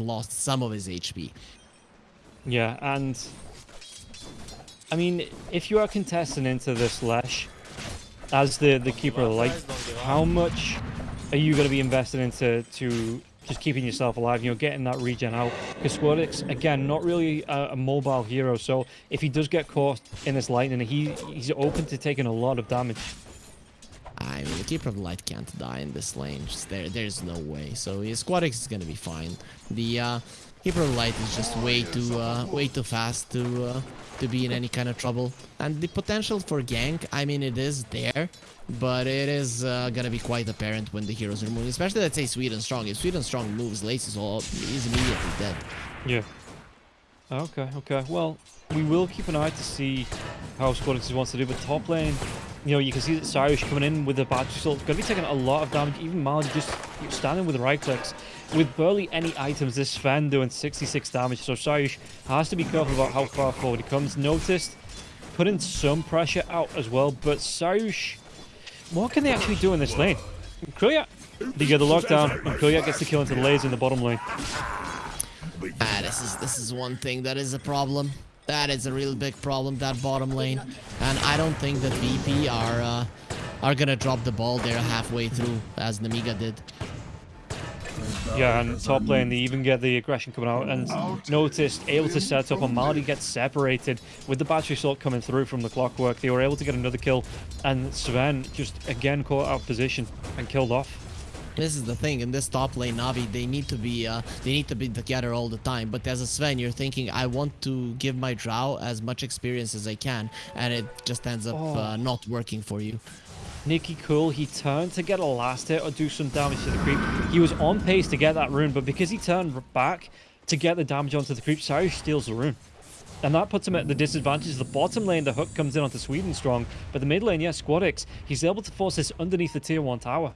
lost some of his HP. Yeah, and I mean, if you are contesting into this Lesh as the the keeper of the light, how much are you going to be invested into to just keeping yourself alive? You know, getting that regen out. Because Squadix, again, not really a, a, mobile hero. So if he does get caught in this lightning, he he's open to taking a lot of damage. I mean, the Keeper of Light can't die in this lane. Just there, there's no way. So his Squadix is gonna be fine. The uh, Keeper of Light is just way too, uh, way too fast to uh, to be in any kind of trouble. And the potential for gank, I mean, it is there, but it is uh, gonna be quite apparent when the heroes are moving. Especially, let's say, Sweden Strong. If Sweden Strong moves, Lace is all is immediately dead. Yeah. Okay, okay. Well, we will keep an eye to see how Squadix wants to do, but top lane, you know, you can see that Cyrus coming in with the battery assault, going to be taking a lot of damage. Even Mali just standing with right clicks. With barely any items, this Sven doing 66 damage, so Cyrus has to be careful about how far forward he comes. Noticed, putting some pressure out as well, but Cyrus, what can they actually do in this lane? Krilliat, they get the lockdown, and Krilliat gets the kill into the laser in the bottom lane. Ah, this is this is one thing that is a problem. That is a real big problem, that bottom lane. And I don't think that VP are uh, are gonna drop the ball there halfway through, as Nemiga did. Yeah, and top lane, they even get the aggression coming out. And noticed, able to set up, and Maldi gets separated with the battery assault coming through from the clockwork. They were able to get another kill, and Sven just again caught out position and killed off. This is the thing in this top lane Navi they need to be uh, they need to be together all the time but as a Sven you're thinking I want to give my Drow as much experience as I can and it just ends up oh. uh, not working for you. Nicky Cool, he turned to get a last hit or do some damage to the creep. He was on pace to get that rune, but because he turned back to get the damage onto the creep, Cyrus steals the rune. And that puts him at the disadvantage. The bottom lane, the hook comes in onto Sweden strong, but the mid lane, yes, yeah, Squadix, he's able to force this underneath the tier 1 tower.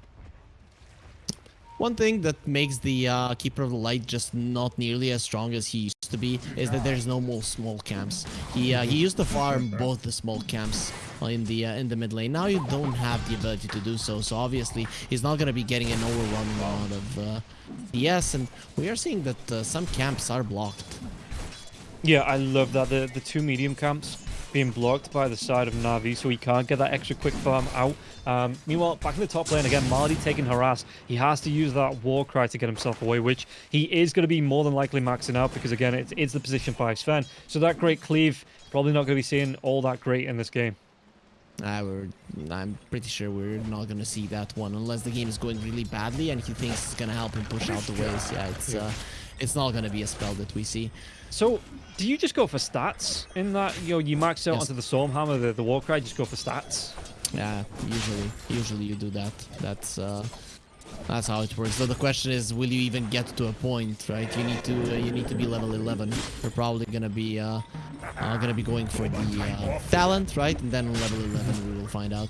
One thing that makes the uh, Keeper of the Light just not nearly as strong as he used to be is that there's no more small camps. He uh, he used to farm both the small camps in the uh, in the mid lane. Now you don't have the ability to do so, so obviously he's not going to be getting an overwhelming amount of uh, DS, and we are seeing that uh, some camps are blocked. Yeah, I love that. The, the two medium camps being blocked by the side of Navi, so he can't get that extra quick farm out. Um, meanwhile, back in the top lane again, Mardy taking harass. He has to use that war cry to get himself away, which he is going to be more than likely maxing out because, again, it's, it's the position 5 Sven. So that great cleave, probably not going to be seeing all that great in this game. Uh, I'm pretty sure we're not going to see that one unless the game is going really badly and he thinks it's going to help him push out the waves. Yeah, it's, uh, it's not going to be a spell that we see. So, do you just go for stats in that? You know, you max out yes. onto the Stormhammer, the, the Warcry, just go for stats? Yeah, usually. Usually you do that. That's uh, that's how it works. So the question is, will you even get to a point, right? You need to uh, you need to be level 11. We're probably gonna be uh, uh gonna be going for the uh, talent, right? And then on level 11 we will find out.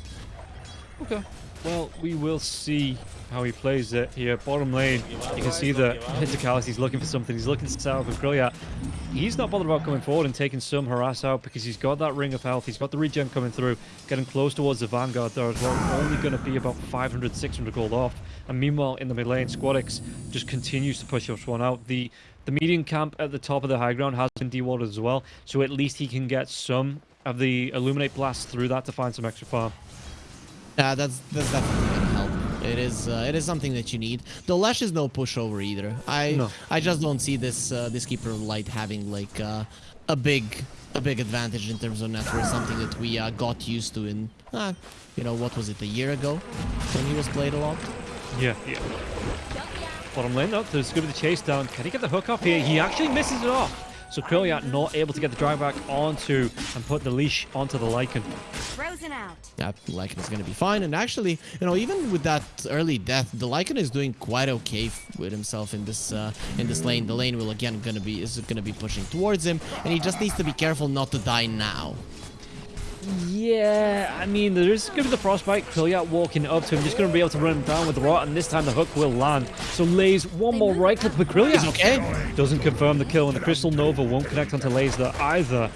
Okay. Well, we will see how he plays it here. Bottom lane, you can see that he's looking for something. He's looking to set up with Grilliat. He's not bothered about coming forward and taking some harass out because he's got that ring of health. He's got the regen coming through, getting close towards the Vanguard there as well. Only going to be about 500, 600 gold off. And meanwhile, in the mid lane, Squadix just continues to push up one out. The the medium camp at the top of the high ground has been dewarded as well, so at least he can get some of the Illuminate Blast through that to find some extra farm. Yeah, that's that's definitely gonna help. It is uh, it is something that you need. The Lash is no pushover either. I no. I just don't see this uh, this Keeper of Light having like uh, a big a big advantage in terms of net worth. Something that we uh, got used to in uh, you know what was it a year ago when he was played a lot. Yeah, yeah. Bottom lane though, there's going to be the chase down. Can he get the hook off here? He actually misses it off. So Krilliat not able to get the drag back onto and put the leash onto the Lycan. Frozen out. Yeah, Lycan is going to be fine. And actually, you know, even with that early death, the Lycan is doing quite okay with himself in this uh, in this lane. The lane will again going to be is going to be pushing towards him, and he just needs to be careful not to die now. Yeah, I mean, there is going to be the frostbite Krilliat walking up to him, just going to be able to run him down with the rot, and this time the hook will land. So lays one more right click, but Krilliat okay. doesn't confirm the kill, and the Crystal Nova won't connect onto Lays there either.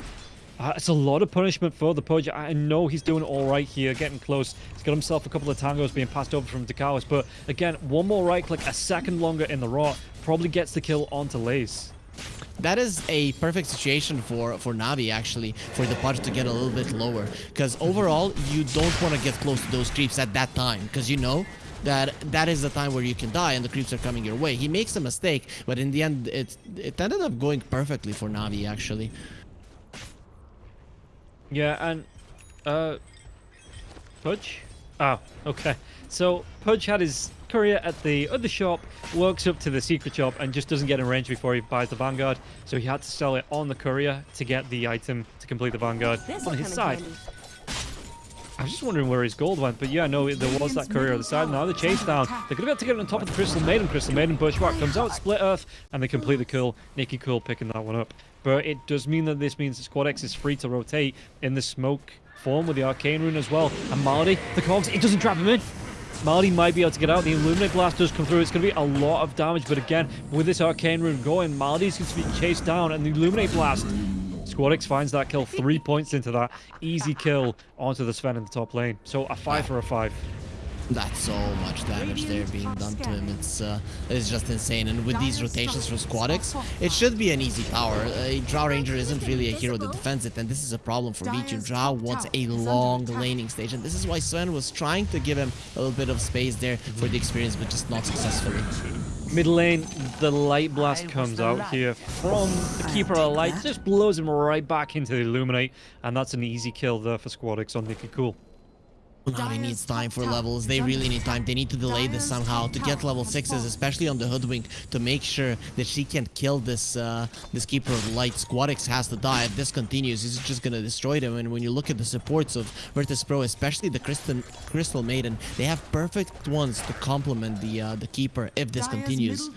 Uh, it's a lot of punishment for the Pudge. I know he's doing all right here, getting close. He's got himself a couple of tangos being passed over from Dakalis, but again, one more right click, a second longer in the rot, probably gets the kill onto Lays. That is a perfect situation for for Navi actually for the Pudge to get a little bit lower because overall you don't want to get close to those creeps at that time because you know that that is the time where you can die and the creeps are coming your way. He makes a mistake, but in the end it it ended up going perfectly for Navi actually. Yeah, and uh, Pudge. Oh, okay. So Pudge had his courier at the other shop, walks up to the secret shop, and just doesn't get in range before he buys the Vanguard. So he had to sell it on the courier to get the item to complete the Vanguard on his side. I was just wondering where his gold went, but yeah, no, there was that courier on the side. Now the chase down. They're going to be able to get it on top of the Crystal Maiden. Crystal Maiden Bushwhack comes out, Split Earth, and they complete the kill. Nicky Cool picking that one up. But it does mean that this means that Squad X is free to rotate in the smoke form with the Arcane Rune as well. And Marty, the cogs, it doesn't trap him in. Marty might be able to get out. The Illuminate Blast does come through. It's going to be a lot of damage. But again, with this Arcane Rune going, Marty's going to be chased down. And the Illuminate Blast Squadix finds that kill, three points into that. Easy kill onto the Sven in the top lane. So a five for a five. That's so much damage there being done to him. It's uh, it's just insane. And with these rotations from Squadix, it should be an easy tower. A Drow Ranger isn't really a hero that defends it, and this is a problem for Vici. Drow wants a long laning stage, and this is why Sven was trying to give him a little bit of space there for the experience, but just not successfully. Mid lane, the light blast comes out here from the Keeper of Light, just blows him right back into the Illuminate, and that's an easy kill there for Squadix on Nicky Cool. Navi needs time for levels. They really need time. They need to delay this somehow to get level 6s, especially on the Hoodwink, to make sure that she can't kill this uh, this Keeper of Light. Squadix has to die. If this continues, he's just going to destroy them. And when you look at the supports of Virtus Pro, especially the Crystal, Crystal Maiden, they have perfect ones to complement the uh, the Keeper if this continues.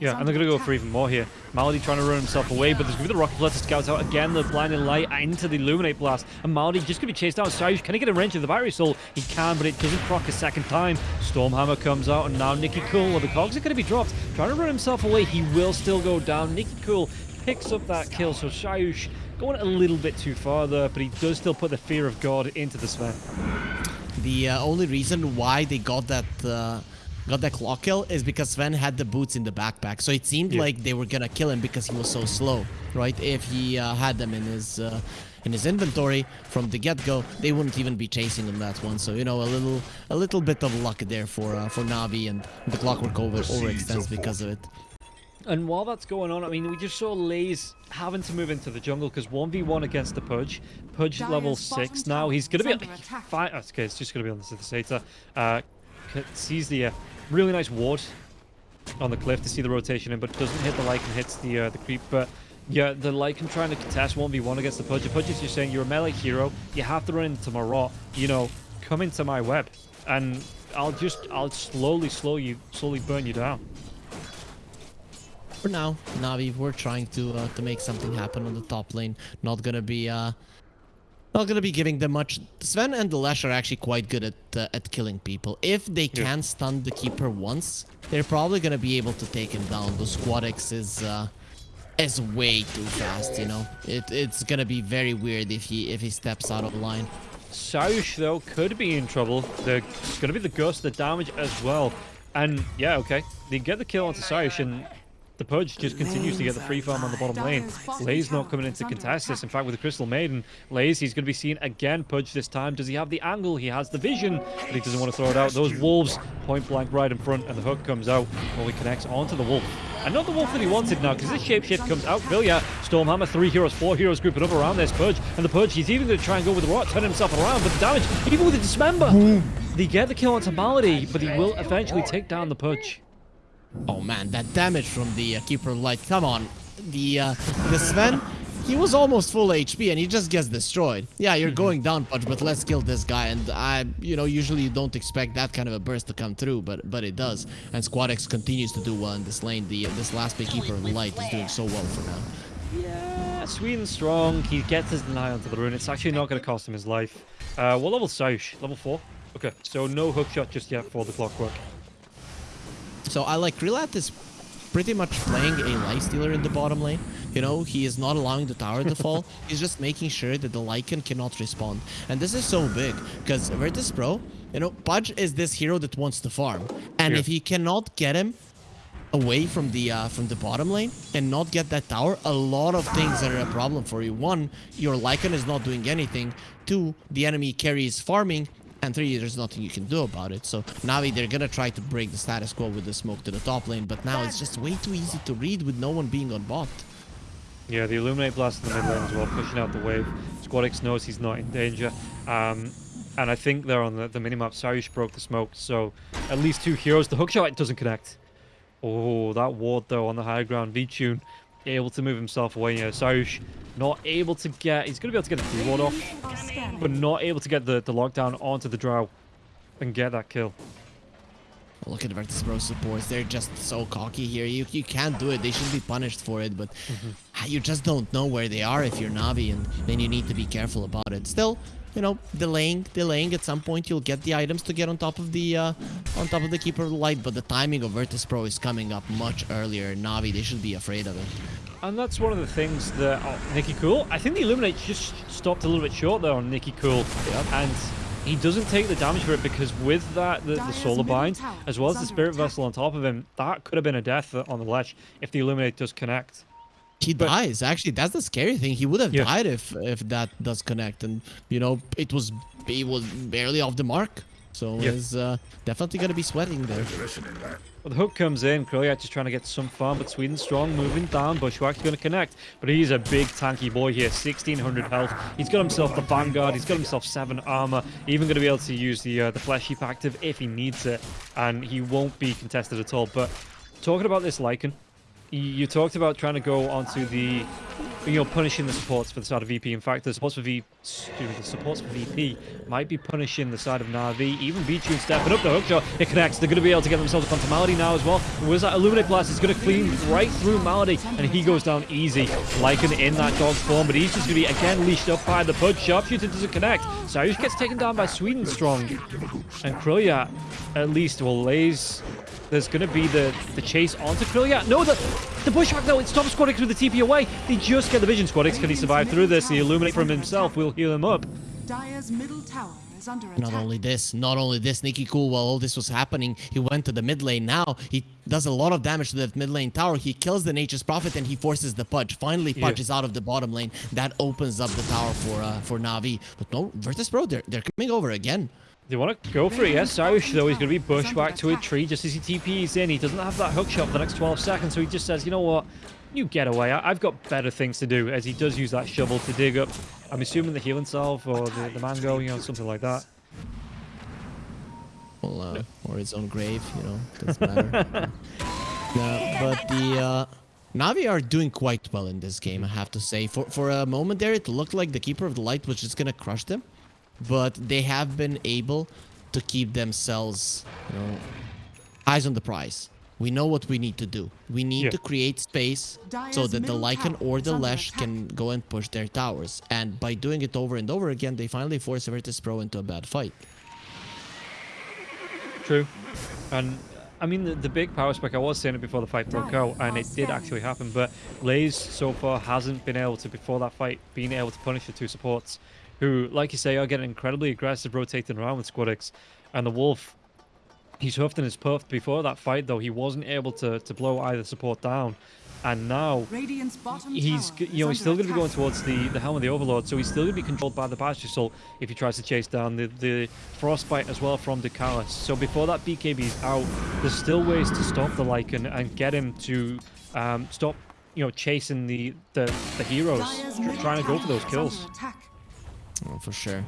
Yeah, and they're going to go for even more here. Malady trying to run himself away, but there's going to be the Rocket Flare to scout out again, the Blinding Light into the Illuminate Blast. And Malady just going to be chased down. Sayush, can he get a range of the Battery Assault? He can, but it doesn't proc a second time. Stormhammer comes out, and now Nicky Cool, well, the cogs are going to be dropped. Trying to run himself away, he will still go down. Nicky Cool picks up that kill, so Sayush going a little bit too far there, but he does still put the Fear of God into the Sven. The uh, only reason why they got that... Uh got that clock kill is because Sven had the boots in the backpack. So it seemed yeah. like they were gonna kill him because he was so slow, right? If he uh, had them in his uh, in his inventory from the get-go, they wouldn't even be chasing him that one. So you know, a little a little bit of luck there for uh, for Navi, and the clockwork over overextends because of it. And while that's going on, I mean, we just saw Lays having to move into the jungle because 1v1 against the Pudge. Pudge level 6 now. He's going to be... Fine. Okay, it's just going to be on the Synthesizer. Uh, sees the uh, really nice ward on the cliff to see the rotation in, but doesn't hit the Lycan, hits the uh, the creep. But yeah, the Lycan trying to contest 1v1 against the Pudge. The Pudge is just saying, you're a melee hero, you have to run into my rot, you know, come into my web. And I'll just, I'll slowly, slowly, slowly burn you down. For now, Navi, we're trying to uh, to make something happen on the top lane. Not gonna be uh, not gonna be giving them much. Sven and the Lash are actually quite good at uh, at killing people. If they can yeah. stun the Keeper once, they're probably gonna be able to take him down. The Squad X is uh, is way too fast. You know, it it's gonna be very weird if he if he steps out of line. Saush though could be in trouble. There's gonna be the ghost, the damage as well. And yeah, okay, they get the kill onto Saush and the Pudge just continues to get the free farm on the bottom lane. Lay's not coming in to contest this. In fact, with the Crystal Maiden, Lays, he's going to be seen again. Pudge this time. Does he have the angle? He has the vision, but he doesn't want to throw it out. Those wolves point blank right in front, and the hook comes out while he connects onto the wolf. And not the wolf that he wanted now, because this shapeshift comes out. Vilya, Stormhammer, three heroes, four heroes grouping up around this Pudge. And the Pudge, he's even going to try and go with the rock, turn himself around, but the damage, even with the Dismember. They get the kill onto Malady, but he will eventually take down the Pudge. Oh man, that damage from the uh, Keeper of Light. Come on. The, uh, the Sven, he was almost full HP and he just gets destroyed. Yeah, you're going down, Pudge, but let's kill this guy. And I, you know, usually you don't expect that kind of a burst to come through, but but it does. And Squad X continues to do well in this lane. The uh, This last big Keeper of Light is doing so well for now. Yeah, Sweden strong. He gets his deny onto the rune. It's actually not going to cost him his life. Uh, what level Saush? Level 4? Okay, so no hook shot just yet for the clockwork. So I like Krylat is pretty much playing a life stealer in the bottom lane. You know, he is not allowing the tower to fall. He's just making sure that the Lycan cannot respond. And this is so big because Virtus Pro, you know, Pudge is this hero that wants to farm. And Yeah. if he cannot get him away from the uh, from the bottom lane and not get that tower, a lot of things are a problem for you. One, your Lycan is not doing anything. Two, the enemy carry is farming. And three, there's nothing you can do about it. So Navi, they're gonna try to break the status quo with the smoke to the top lane, but now it's just way too easy to read with no one being on bot. Yeah, the Illuminate Blast in the mid lane as well, pushing out the wave. Squadix knows he's not in danger. Um, and I think they're on the, the minimap. Saryush broke the smoke, so at least two heroes. The hookshot doesn't connect. Oh, that ward though on the high ground. V-Tune able to move himself away. Yeah, Saryush not able to get... He's going to be able to get the ward off, but not able to get the, the lockdown onto the Drow and get that kill. Look at Virtus Pro supports. They're just so cocky here. You, you can't do it. They should be punished for it, but mm-hmm. you just don't know where they are if you're Navi, and then you need to be careful about it. Still, you know, delaying, delaying. At some point, you'll get the items to get on top of the uh, on top of the Keeper of the Light, but the timing of Virtus Pro is coming up much earlier. Navi, they should be afraid of it. And that's one of the things that oh, Nicky Cool. I think the Illuminate just stopped a little bit short there on Nicky Cool, and he doesn't take the damage for it because with that the, the Solar middle Bind as well as the Spirit attack. Vessel on top of him, that could have been a death on the ledge if the Illuminate does connect. He But- dies. Actually, that's the scary thing. He would have Yeah. died if if that does connect, and you know, it was he was barely off the mark. So Yeah. he's uh, definitely gonna be sweating there. Well, the hook comes in. Krilliat just trying to get some farm, but Sweden strong moving down. Bushwhack's going to connect, but he's a big tanky boy here. 1600 health. He's got himself the Vanguard. He's got himself seven armor. Even going to be able to use the uh, the flesh heap active if he needs it, and he won't be contested at all. But talking about this Lycan, you talked about trying to go onto the, you know, punishing the supports for the start of VP. In fact, the supports for V, excuse the supports VP might be punishing the side of Navi. Even V-Tune stepping up the hookshot. It connects. They're going to be able to get themselves onto Malady now as well. Was that Illuminate Blast is going to clean right through Malady, and he goes down easy. Lycan in that dog form, but he's just going to be again leashed up by the Pudge. Sharpshooter doesn't connect. Saryush gets taken down by Sweden Strong, and Krilliat at least will lays there's going to be the, the chase onto Krilliat. No, the, the Bushwhack, though, it stops Squadix with the TP away. They just get the vision. Squadix, can he survive through this? The Illuminate from himself will heal him up. Dire's middle tower is under attack. Not only this, not only this, Nicky Cool, while all this was happening, he went to the mid lane. Now he does a lot of damage to that mid lane tower. He kills the Nature's Prophet and he forces the Pudge. Finally, Yeah. Is out of the bottom lane. That opens up the tower for uh, for Navi. But no, Virtus Pro, they're, they're coming over again. They want to go for it, yes. Saryush, though, he's going to be bushwhacked to a tree just as he TPs in. He doesn't have that hook shot for the next 12 seconds, so he just says, you know what? You get away. I- I've got better things to do, as he does use that shovel to dig up, I'm assuming the healing salve or the, the mango, you know, something like that. Well, uh, or his own grave, you know, doesn't matter. no, but the uh, Navi are doing quite well in this game, I have to say. For for a moment there, it looked like the Keeper of the Light was just gonna crush them, but they have been able to keep themselves, you know, eyes on the prize. We know what we need to do. We need Yeah. to create space so that the middle Lycan or the under Lesh can go and push their towers. And by doing it over and over again, they finally force Virtus Pro into a bad fight. True. And I mean, the, the big power spec, I was saying it before the fight broke out, and it did actually happen, but Lays so far hasn't been able to, before that fight, being able to punish the two supports, who, like you say, are getting incredibly aggressive, rotating around with Squadix. And the Wolf, he's huffed and is puffed. Before that fight, though, he wasn't able to, to blow either support down. And now, he's you know he's still going to be going towards the the helm of the overlord so he's still going to be controlled by the Battery Assault if he tries to chase down the the frostbite as well from Ducalis so before that BKB is out there's still ways to stop the Lycan and get him to um, stop you know chasing the the, the heroes Dire's tr- middle trying to go for those kills. Oh, for sure.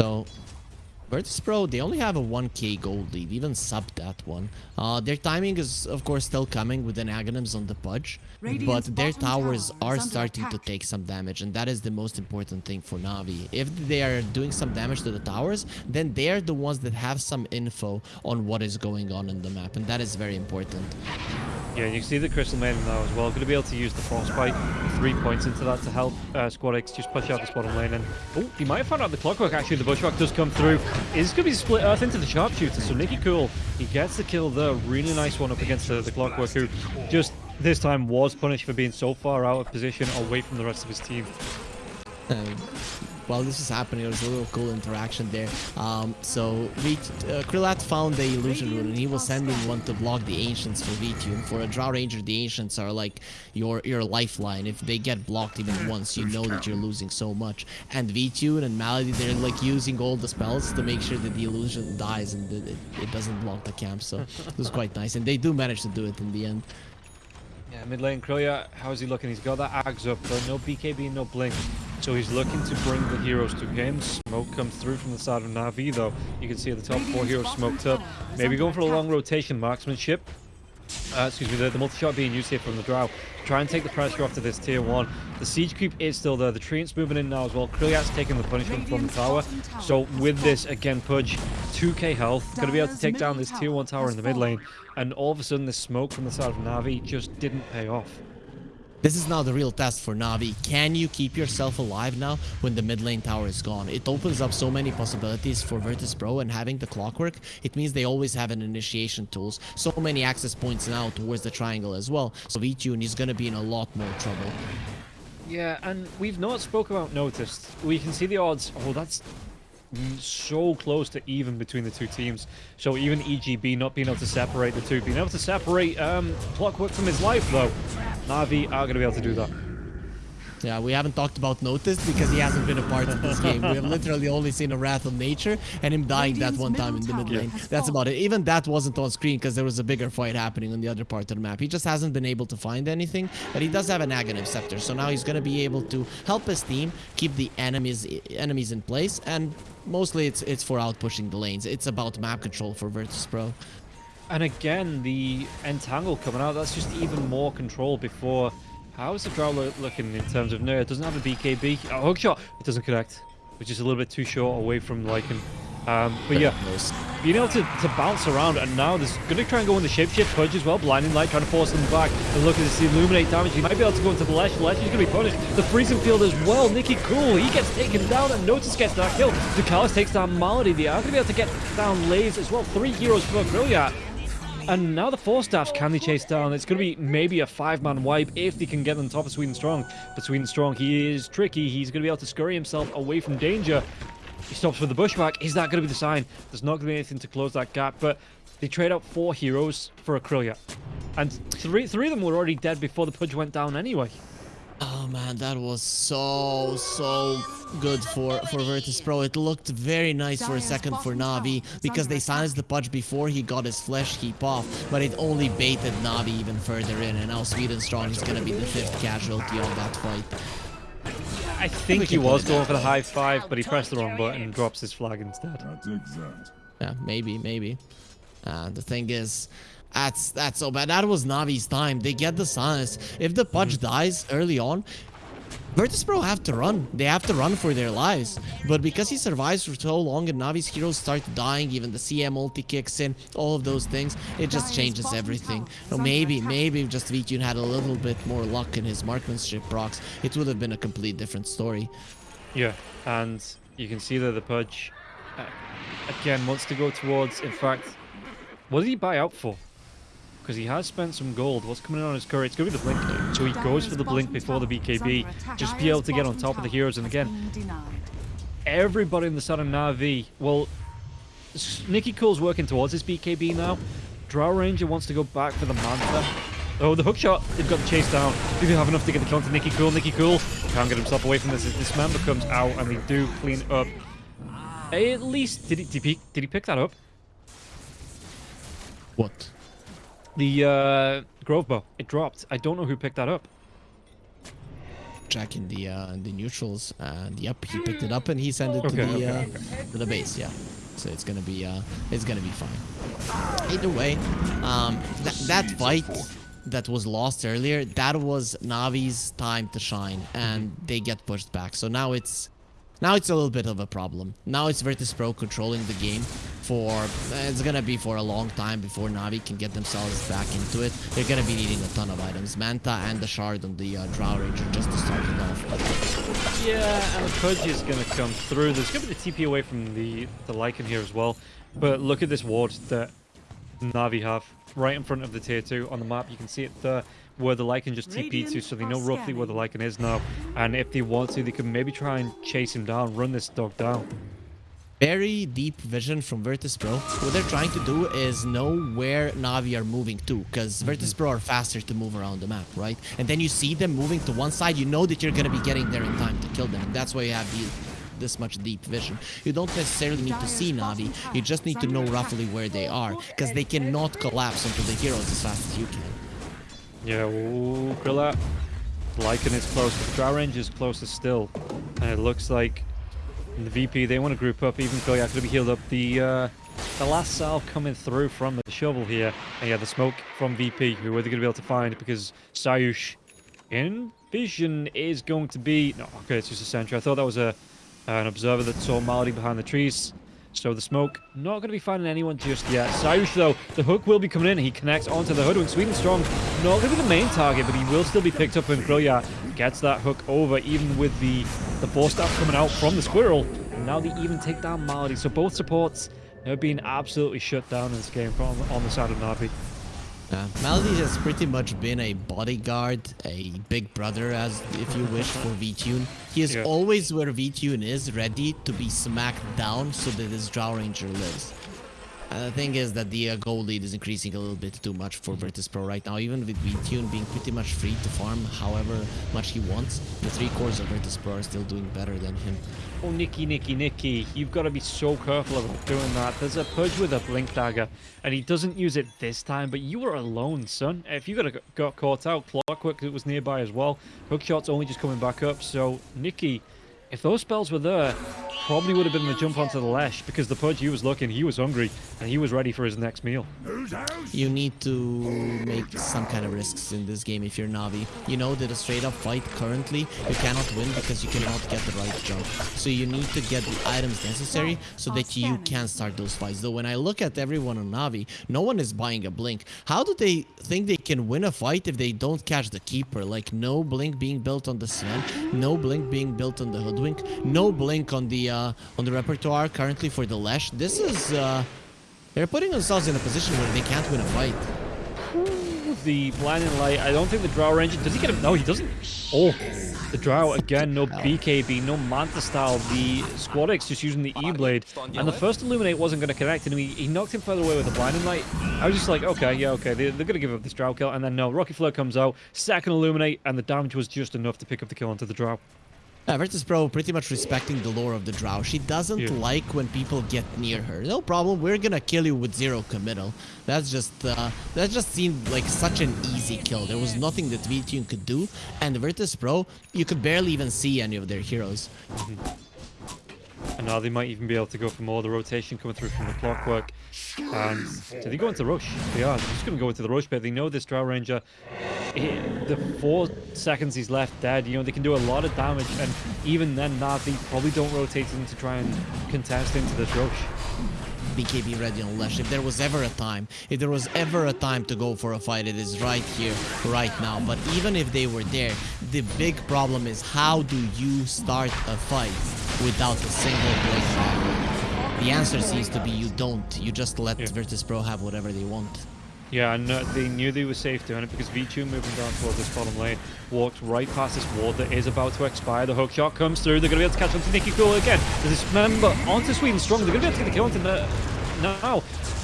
So, Virtus Pro, they only have a 1k gold lead, even sub that one. Uh, their timing is, of course, still coming with an Aghanims on the Pudge, Radiant's but their towers tower are under starting to take some damage, and that is the most important thing for Navi. If they are doing some damage to the towers, then they are the ones that have some info on what is going on in the map, and that is very important. Yeah, and you can see the Crystal Maiden now as well. Going to be able to use the Frostbite, three points into that to help uh, Squad X just push out this bottom lane. And oh, he might have found out the clockwork actually. The Bushwhack does come through. It's going to be split Earth into the Sharpshooter. So Nicky Cool, he gets the kill there. Really nice one up against the, the Clockwork, who just this time was punished for being so far out of position away from the rest of his team. Um, while this was happening, there was a little cool interaction there. Um, so we, uh, Krillat found the illusion rune, and he was sending one to block the ancients for VTune. For a Drow Ranger, the ancients are like your your lifeline. If they get blocked even once, you know that you're losing so much. And VTune and Malady, they're like using all the spells to make sure that the illusion dies and it, it doesn't block the camp. So it was quite nice, and they do manage to do it in the end. Mid lane Krillia, how's he looking? He's got that Ags up, but no BKB, no Blink. So he's looking to bring the heroes to him. Smoke comes through from the side of Navi, though. You can see the top four heroes smoked up. Maybe going for a long rotation marksmanship. Uh, excuse me, the, the multi-shot being used here from the Drow. Try and take the pressure off to this tier 1. The siege creep is still there. The Treant's moving in now as well. Krilliat's taking the punishment from the tower. So with this, again, Pudge, 2k health. Going to be able to take down this tier 1 tower in the mid lane. And all of a sudden, the smoke from the side of Navi just didn't pay off. This is now the real test for Navi. Can you keep yourself alive now when the mid lane tower is gone? It opens up so many possibilities for Virtus Pro and having the clockwork. It means they always have an initiation tools. So many access points now towards the triangle as well. So VTune is going to be in a lot more trouble. Yeah, and we've not spoke about noticed. We can see the odds. Oh, that's so close to even between the two teams. So even EGB not being able to separate the two, being able to separate um, Clockwork from his life though. Navi are going to be able to do that. Yeah, we haven't talked about Notice because he hasn't been a part of this game. We have literally only seen a Wrath of Nature and him dying that one time in the mid lane. That's about it. Even that wasn't on screen because there was a bigger fight happening on the other part of the map. He just hasn't been able to find anything, but he does have an Aghanim Scepter. So now he's going to be able to help his team keep the enemies enemies in place and mostly it's it's for out pushing the lanes. It's about map control for Virtus Pro. And again, the Entangle coming out, that's just even more control before how is the Drow looking in terms of no, it doesn't have a BKB. Oh, hookshot! It doesn't connect, which is a little bit too short away from Lycan. Um, but yeah, being able to, to bounce around, and now there's going to try and go in the shapeshift pudge as well. Blinding light trying to force them back. And look at this illuminate damage. He might be able to go into the Lesh. Lesh is going to be punished. The freezing field as well. Nicky Cool, he gets taken down, and Notice gets that kill. Ducalis takes down Malady. They are going to be able to get down Lays as well. Three heroes for Krilliat. And now the four staffs can they chase down. It's going to be maybe a five-man wipe if they can get on top of Sweden Strong. But Sweden Strong, he is tricky. He's going to be able to scurry himself away from danger. He stops with the bushwhack. Is that going to be the sign? There's not going to be anything to close that gap. But they trade out four heroes for a Krillia. And three, three of them were already dead before the Pudge went down anyway. Oh man, that was so, so good for, for Virtus Pro. It looked very nice for a second for Navi because they silenced the Pudge before he got his flesh heap off, but it only baited Navi even further in, and now Sweden Strong is going to be the fifth casualty of that fight. I think he was going for the high five, but he pressed the wrong button and drops his flag instead. Yeah, maybe, maybe. Uh, the thing is, that's that's so bad. That was Navi's time. They get the silence. If the Pudge dies early on, Virtus Pro have to run. They have to run for their lives. But because he survives for so long and Navi's heroes start dying, even the CM ulti kicks in, all of those things, it just changes everything. So maybe, maybe if just VTune had a little bit more luck in his marksmanship procs, it would have been a complete different story. Yeah, and you can see that the Pudge, uh, again, wants to go towards, in fact, what did he buy out for? Because he has spent some gold. What's coming in on his curry? It's going to be the Blink. So he goes for the Blink before the BKB. Just be able to get on top of the heroes. And again, everybody in the Southern Navi, well, Nicky Cool's working towards his BKB now. Drow Ranger wants to go back for the Manta. Oh, the hook shot. They've got the chase down. Do they have enough to get the kill to Nicky Cool? Nicky Cool can't get himself away from this. This Manta comes out and they do clean up. At least, did he, did he, did he pick that up? What? The uh, Grove Bow, it dropped. I don't know who picked that up. Jack in the uh, the neutrals, and yep, he picked it up and he sent it okay, to the okay, uh, okay. to the base. Yeah, so it's gonna be uh, it's gonna be fine. Either way, um, that that fight that was lost earlier, that was Navi's time to shine, and mm-hmm. they get pushed back. So now it's now it's a little bit of a problem. Now it's Virtus Pro controlling the game for it's gonna be for a long time before Navi can get themselves back into it. They're gonna be needing a ton of items, Manta and the shard on the uh, Drow Ranger just to start it off. Yeah, and the Pudge is going to come through. There's going to be the TP away from the, the Lycan here as well. But look at this ward that Navi have right in front of the tier 2 on the map. You can see it there where the Lycan just TP to, so they know roughly where the Lycan is now. And if they want to, they can maybe try and chase him down, run this dog down. Very deep vision from Virtus Pro. What they're trying to do is know where Navi are moving to, because mm-hmm. Virtus Pro are faster to move around the map, right? And then you see them moving to one side, you know that you're gonna be getting there in time to kill them. That's why you have the, this much deep vision. You don't necessarily need to see Navi, you just need to know roughly where they are, because they cannot collapse onto the heroes as fast as you can. Yeah, ooh, Krilla. Lycan is close, but Drow Range is closer still. And it looks like the VP, they want to group up. Even Koyak could be healed up. The uh, the last salve coming through from the shovel here. And yeah, the smoke from VP, who are they going to be able to find? Because Sayush in vision is going to be... No, okay, it's just a sentry. I thought that was a an observer that saw Malady behind the trees. So the smoke, not going to be finding anyone just yet. Cyrus, though, the hook will be coming in. He connects onto the Hoodwink. Sweden Strong, not going to be the main target, but he will still be picked up when Grillya gets that hook over, even with the, the force staff coming out from the Squirrel. And now they even take down Malady. So both supports have been absolutely shut down in this game from on the side of Navi. Uh, Malady has pretty much been a bodyguard, a big brother, as if you wish, for VTune. He is Yeah. always where VTune is, ready to be smacked down so that his Drow Ranger lives. Uh, the thing is that the uh, goal lead is increasing a little bit too much for Virtus Pro right now, even with VTune being pretty much free to farm however much he wants. The three cores of Virtus Pro are still doing better than him. Oh, Nicky, Nicky, Nicky, you've got to be so careful about doing that. There's a Pudge with a Blink Dagger, and he doesn't use it this time, but you were alone, son. If you got, got caught out, Clockwork it was nearby as well. Hookshot's only just coming back up, so Nicky, if those spells were there, probably would have been the jump onto the Lesh, because the Pudge, he was looking, he was hungry, and he was ready for his next meal. You need to make some kind of risks in this game if you're Navi. You know that a straight up fight currently you cannot win because you cannot get the right jump. So you need to get the items necessary so that you can start those fights. Though when I look at everyone on Navi, no one is buying a blink. How do they think they can win a fight if they don't catch the keeper? Like no blink being built on the Sven, no blink being built on the Hoodwink, no blink on the uh, on the repertoire currently for the Lash. This is uh, they're putting themselves in a position where they can't win a fight. The Blinding Light, I don't think the Drow range. does he get him? No, he doesn't. Oh, the Drow, again, no BKB, no Manta style. The Squadix just using the E-Blade. And the first Illuminate wasn't going to connect, and he, he knocked him further away with the Blinding Light. I was just like, okay, yeah, okay, they, they're going to give up this Drow kill. And then no, Rocket Flare comes out, second Illuminate, and the damage was just enough to pick up the kill onto the Drow. Yeah, Virtus Pro pretty much respecting the lore of the Drow. She doesn't Yeah. like when people get near her. No problem, we're gonna kill you with zero committal. That's just, uh, that just seemed like such an easy kill. There was nothing that VTune could do, and Virtus Pro, you could barely even see any of their heroes. And now they might even be able to go for more. The rotation coming through from the clockwork. And do they go into rush? They are. They're just going to go into the rush, but they know this Drow Ranger, eh, the four seconds he's left dead, you know, they can do a lot of damage. And even then, they probably don't rotate in to try and contest into this rush. BKB ready on Lesh. If there was ever a time, if there was ever a time to go for a fight, it is right here, right now. But even if they were there, the big problem is how do you start a fight without a single blade? The answer seems to be you don't. You just let Yeah. Virtus Pro have whatever they want. Yeah, and uh, they knew they were safe doing it because VTune moving down towards this bottom lane walked right past this ward that is about to expire. The hook shot comes through. They're going to be able to catch onto Nicky Cool again. Dismember onto Sweden Strong. They're going to be able to get the kill onto the, now.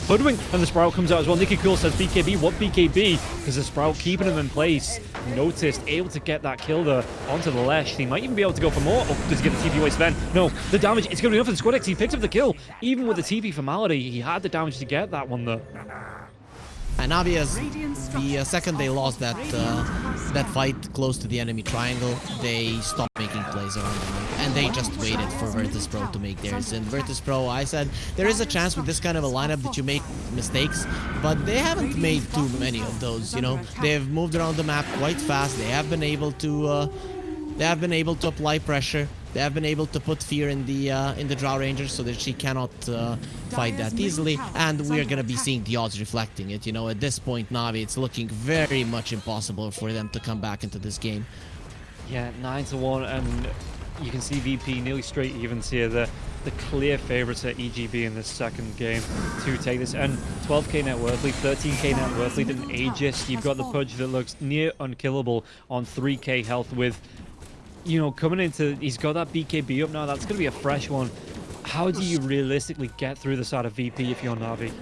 Hoodwink and the Sprout comes out as well. Nicky Cool says BKB. What BKB? Because the Sprout keeping him in place. Noticed, able to get that kill there onto the Lesh. He might even be able to go for more. Oh, does he get the TP away Sven? No, the damage, it's going to be enough for the Squad X. He picked up the kill. Even with the TP for Malady, he had the damage to get that one there. And Navias, the uh, second they lost that uh, that fight close to the enemy triangle, they stopped making plays around the map. And they just waited for Virtus Pro to make theirs. And Virtus Pro, I said, there is a chance with this kind of a lineup that you make mistakes, but they haven't made too many of those, you know. They've moved around the map quite fast. They have been able to... Uh, they have been able to apply pressure. They have been able to put fear in the uh, in the Drow Ranger so that she cannot uh, fight that easily, and we are gonna be seeing the odds reflecting it. You know, at this point, Navi, it's looking very much impossible for them to come back into this game. Yeah, 9 to 1, and you can see VP nearly straight evens here. The, the clear favourites at EGB in the second game to take this. And 12k net worth lead, 13k net worth lead, and Aegis. You've got the Pudge that looks near unkillable on 3k health with, you know, coming into... He's got that BKB up now. That's going to be a fresh one. How do you realistically get through the side of VP if you're Navi?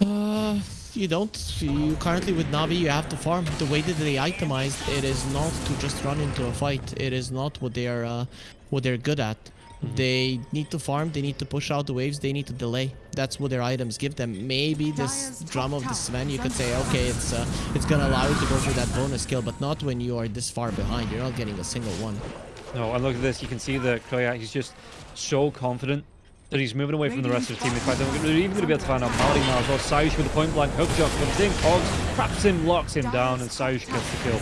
Uh, you don't. You currently with Navi, you have to farm. The way that they itemized, it is not to just run into a fight. It is not what they are, uh, what they're good at. They need to farm. They need to push out the waves. They need to delay. That's what their items give them. Maybe this drum of the tower Sven, you could say, okay, it's uh, it's gonna allow you to go for that bonus kill, but not when you are this far behind. You're not getting a single one. No, and look at this. You can see that Kroyak, he's just so confident that he's moving away from the rest of the team. In fact, they're even going to be able to find out Maldi now as well. Sayush with the point blank hook shot comes in. Cogs traps him, locks him down, and Sayush gets the kill.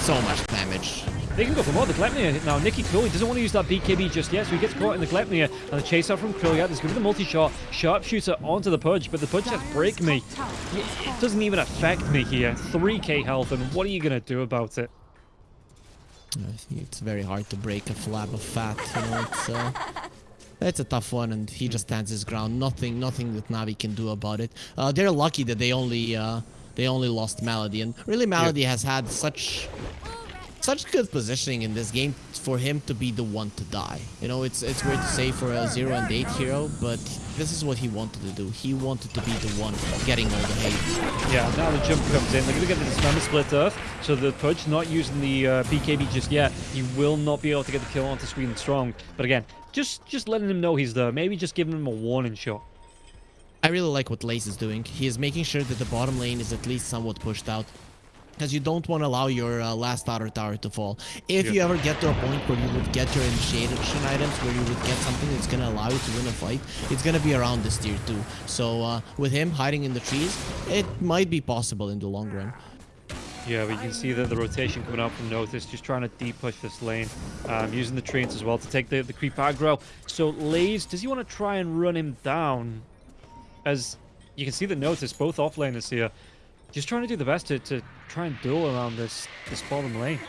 So much damage. They can go for more. The Gleipnir now. Nicky he doesn't want to use that BKB just yet, so he gets caught in the Gleipnir. And the chase out from Krilliat. There's going to be the multi-shot. Sharpshooter onto the Pudge, but the Pudge just Break Me. It doesn't even affect me here. 3k health, and what are you going to do about it? I think it's very hard to break a flab of fat. You know, it's uh, it's a tough one, and he just stands his ground. Nothing, nothing that Navi can do about it. Uh, they're lucky that they only uh, they only lost Malady, and really Malady has had such such good positioning in this game for him to be the one to die. You know, it's it's weird to say for a zero and eight hero, but this is what he wanted to do. He wanted to be the one getting all the hate. Yeah, now the jump comes in. They're going to get the dismember split earth. So the Pudge not using the uh, BKB just yet. He will not be able to get the kill onto Sweden Strong. But again, just just letting him know he's there. Maybe just giving him a warning shot. I really like what Lace is doing. He is making sure that the bottom lane is at least somewhat pushed out. Because you don't want to allow your uh, last outer tower to fall. If Yeah. you ever get to a point where you would get your initiation items, where you would get something that's going to allow you to win a fight, it's going to be around this tier 2. So uh, with him hiding in the trees, it might be possible in the long run. Yeah, but you can see that the rotation coming out from Notice, just trying to deep push this lane, um, using the treants as well to take the, the creep aggro. So Lays, does he want to try and run him down? As you can see that Notice, both offlaners here, just trying to do the best to, to try and duel around this, this bottom lane.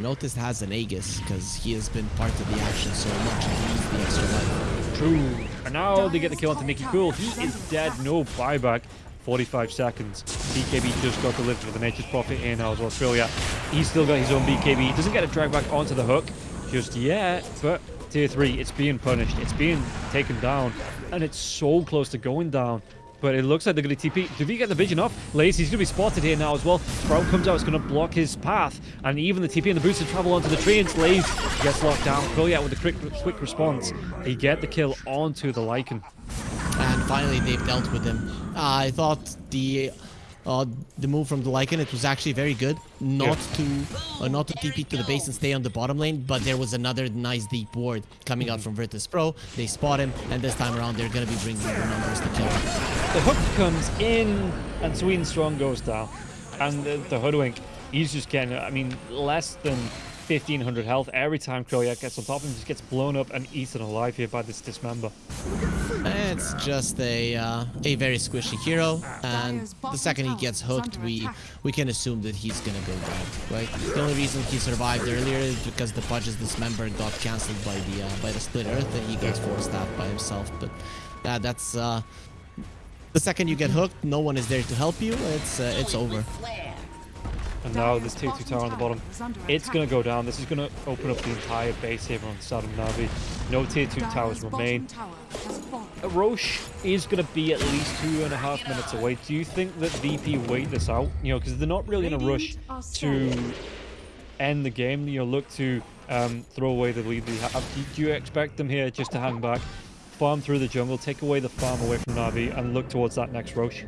Notice has an Aegis because he has been part of the action so much he needs the extra life. True. And now they get the kill onto Nicky Cool. He is dead, no buyback. 45 seconds. BKB just got delivered with the Nature's Prophet in now as well. Australia. He's still got his own BKB. He doesn't get a drag back onto the hook just yet, but tier 3, it's being punished. It's being taken down, and it's so close to going down. But it looks like they're going to TP. Did he get the vision off? He's going to be spotted here now as well. Sprout comes out, it's going to block his path. And even the TP and the boosted travel onto the tree, and Lace gets locked down. Krilliat with a quick, quick response. They get the kill onto the Lycan. and finally they've dealt with him. Uh, I thought the uh, the move from the Lycan it was actually very good, not to uh, not to TP to the base and stay on the bottom lane, but there was another nice deep ward coming out from Virtus Pro. They spot him, and this time around they're gonna be bringing the numbers to kill him. The hook comes in, and Sweden Strong goes down. And the, the hoodwink, he's just getting, I mean, less than 1500 health every time Kroyak gets on top of him. Just gets blown up and eaten alive here by this dismember. It's just a uh, a very squishy hero, and the second he gets hooked, we we can assume that he's gonna go down, right? The only reason he survived earlier is because the Pudge's dismember got cancelled by the uh, by the split earth, and he got forced out by himself. But yeah, that's uh, the second you get hooked, no one is there to help you. It's uh, it's over. And now this tier 2 tower on the bottom. It's going to go down. This is going to open up the entire base here on the side of Navi. No tier 2 towers remain. Rosh is going to be at least two and a half minutes away. Do you think that VP wait this out? You know, because they're not really in a rush to end the game. You know, look to um, throw away the lead they have. Do you expect them here just to hang back, farm through the jungle, take away the farm away from Navi, and look towards that next Rosh?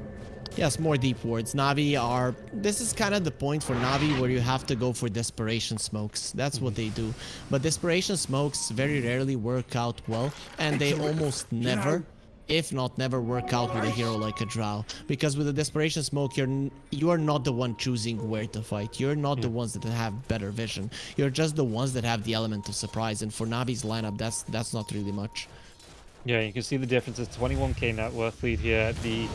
Yes, more deep wards. Navi are... This is kind of the point for Navi where you have to go for Desperation Smokes. That's what mm-hmm. they do. But Desperation Smokes very rarely work out well, and they almost never if not never work out with a hero like a Drow. Because with a Desperation Smoke, you're you are not the one choosing where to fight. You're not the mm. ones that have better vision. You're just the ones that have the element of surprise. And for Navi's lineup, that's that's not really much. Yeah, you can see the difference. It's 21k net worth lead here. The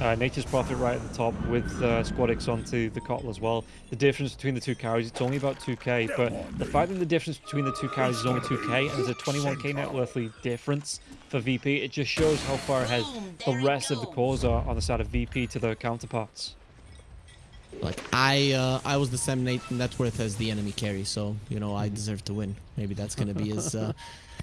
uh, Nature's Prophet right at the top with uh, Squadix onto the Kotl as well. The difference between the two carries, it's only about 2k, but the fact that the difference between the two carries is only 2k and there's a 21k net worth lead difference for VP, it just shows how far ahead the rest of the cores are on the side of VP to their counterparts. Like I uh, I was the same net, net worth as the enemy carry, so you know I deserve to win. Maybe that's gonna be his uh,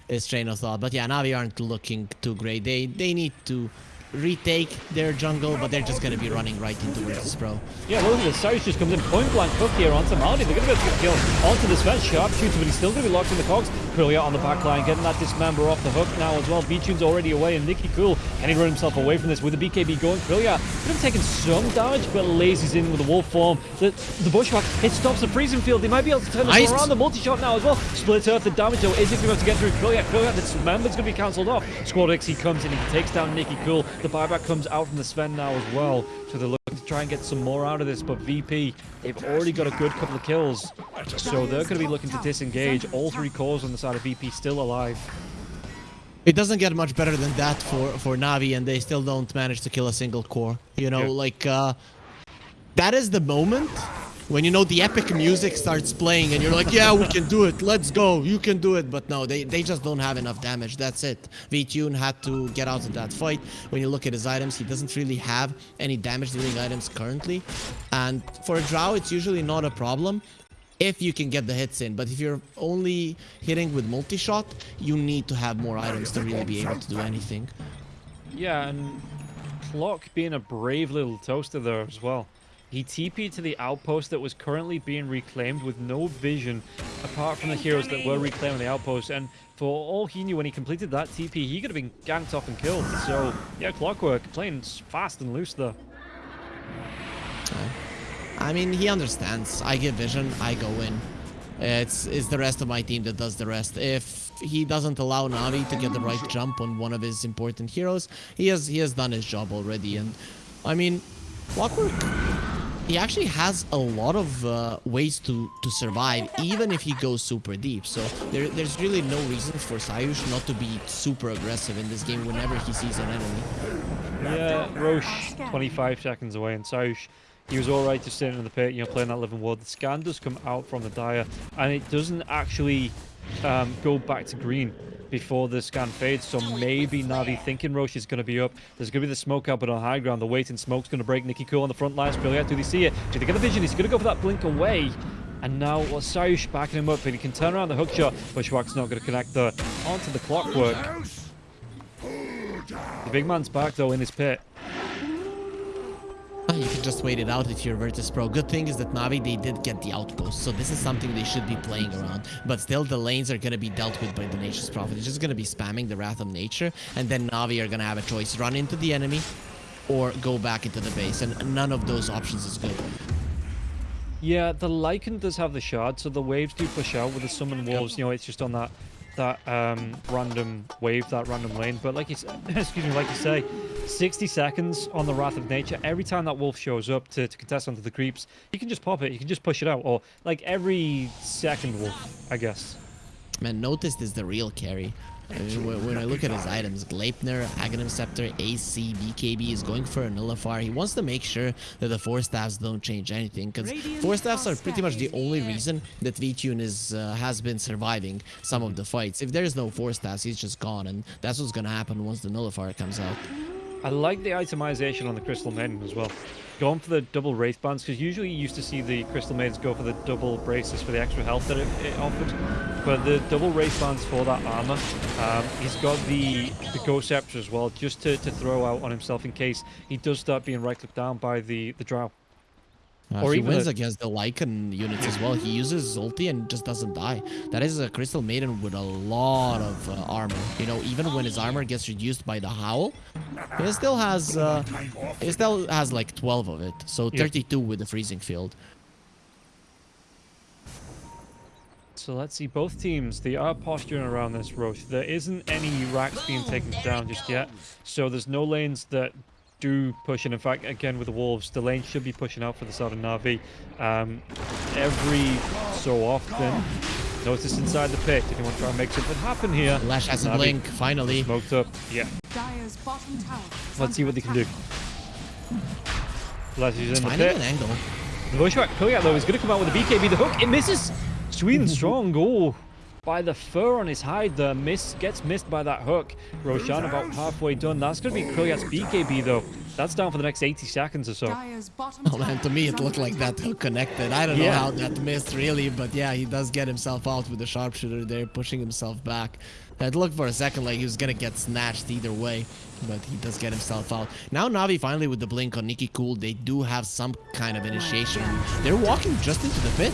his train of thought. But yeah, Navi aren't looking too great. They they need to retake their jungle, but they're just gonna be running right into Virtus Pro. Yeah, look at this. Cyrus just comes in point blank hook here onto Maldi. They're going to be able to get kill onto this fence. Sharpshooter, but he's still to be locked in the cogs. Crillia on the back line, getting that dismember off the hook now as well. V-Tune's already away, and Nicky Cool can he run himself away from this with the BKB going? Crillia could have taken some damage, but lazy's in with the wolf form. The, the bushwhack, it stops the freezing field. They might be able to turn this around. The multi-shot now as well. Split earth, the damage though, is it going to be able to get through Crillia? Crillia, the dismember's going to be cancelled off. Squad X, he comes in, he takes down Nicky Cool. The buyback comes out from the Sven now as well. So they're looking to try and get some more out of this, but VP, they've already got a good couple of kills. So they're going to be looking to disengage. All three cores on the side of VP still alive. It doesn't get much better than that for for Navi, and they still don't manage to kill a single core. You know, Yeah. like uh, that is the moment when you know the epic music starts playing, and you're like, yeah, we can do it. Let's go. You can do it. But no, they they just don't have enough damage. That's it. V-Tune had to get out of that fight. When you look at his items, he doesn't really have any damage dealing items currently, and for a Drow, it's usually not a problem if you can get the hits in. But if you're only hitting with multi-shot, you need to have more items to really be able to do anything. Yeah, and Clock being a brave little toaster there as well. He TP'd to the outpost that was currently being reclaimed with no vision apart from the heroes that were reclaiming the outpost. And for all he knew when he completed that TP, he could have been ganked off and killed. So, yeah, Clockwork playing fast and loose there. I mean, he understands. I give vision, I go in. It's it's the rest of my team that does the rest. If he doesn't allow Navi to get the right jump on one of his important heroes, he has he has done his job already. And I mean, Clockwork, he actually has a lot of uh, ways to to survive, even if he goes super deep. So there, there's really no reason for Sayush not to be super aggressive in this game whenever he sees an enemy. Yeah, Rosh, 25 seconds away, and Saush, he was alright just sitting in the pit, you know, playing that living wood. The scan does come out from the Dire, and it doesn't actually um, go back to green before the scan fades, so maybe Navi thinking Rosh is going to be up. There's going to be the smoke out, but on high ground, the waiting smoke's going to break Nicky Cool on the front lines. Brilliant. Do they see it? Do they get the vision? He's going to go for that blink away. And now Saush backing him up, but he can turn around the hook shot. Bushwhack's not going to connect the onto the clockwork. The big man's back though in his pit. You can just wait it out if you're Virtus Pro. Good thing is that Navi, they did get the outpost, so this is something they should be playing around. But still, the lanes are going to be dealt with by the Nature's Prophet. It's just going to be spamming the Wrath of Nature, and then Navi are going to have a choice. Run into the enemy, or go back into the base, and none of those options is good. Yeah, the Lycan does have the shard, so the waves do push out with the summon wolves. You know, it's just on that that um, random wave, that random lane. But like you, excuse me, like you say, 60 seconds on the Wrath of Nature. Every time that wolf shows up to, to contest onto the creeps, you can just pop it. You can just push it out, or like every second wolf, I guess. Man, Noticed is the real carry. When when I look at his items, Gleipnir, Aghanim Scepter, AC, BKB is going for a Nullifier. He wants to make sure that the Force Staffs don't change anything, because Force Staffs are pretty much the only reason that V-Tune is uh, has been surviving some of the fights. If there's no Force Staffs, he's just gone, and that's what's gonna happen once the Nullifier comes out. I like the itemization on the Crystal Maiden as well. Going for the double Wraith Bands, because usually you used to see the Crystal Maidens go for the double braces for the extra health that it, it offered. But the double Wraith Bands for that armor, um, he's got the, the Ghost Scepter as well, just to, to throw out on himself in case he does start being right-clicked down by the, the Drow. Uh, Or he even wins a- against the Lycan units as well. He uses ulti and just doesn't die. That is a Crystal Maiden with a lot of uh, armor. You know, even when his armor gets reduced by the Howl, he still has uh, he still has like 12 of it. So Yeah. 32 with the freezing field. So let's see, both teams, they are posturing around this Rosh. There isn't any racks being taken down just yet. So there's no lanes that do push in. In fact, again, with the Wolves, the lane should be pushing out for the side of Navi. Um, every so often, notice inside the pit, if you want to try and make something happen here. Lash has a Navi blink, finally. Smoked up. Yeah. Tower. Let's see what they can do. attack. Lash is in the Finding pit. an angle. The Bushwhack Koyak, though, is going to come out with a BKB. The hook, it misses. Sweden strong. Oh, by the fur on his hide, the miss gets missed by that hook. Roshan about halfway done. That's going to be Koyak's BKB, though. That's down for the next 80 seconds or so. Dire's bottom Oh man, to me it looked like that hook connected. I don't know Yeah. how that missed really, but yeah, he does get himself out with the sharpshooter there, pushing himself back. It looked for a second like he was gonna get snatched either way, but he does get himself out. Now Navi finally with the blink on Nicky Cool, they do have some kind of initiation. They're walking just into the pit.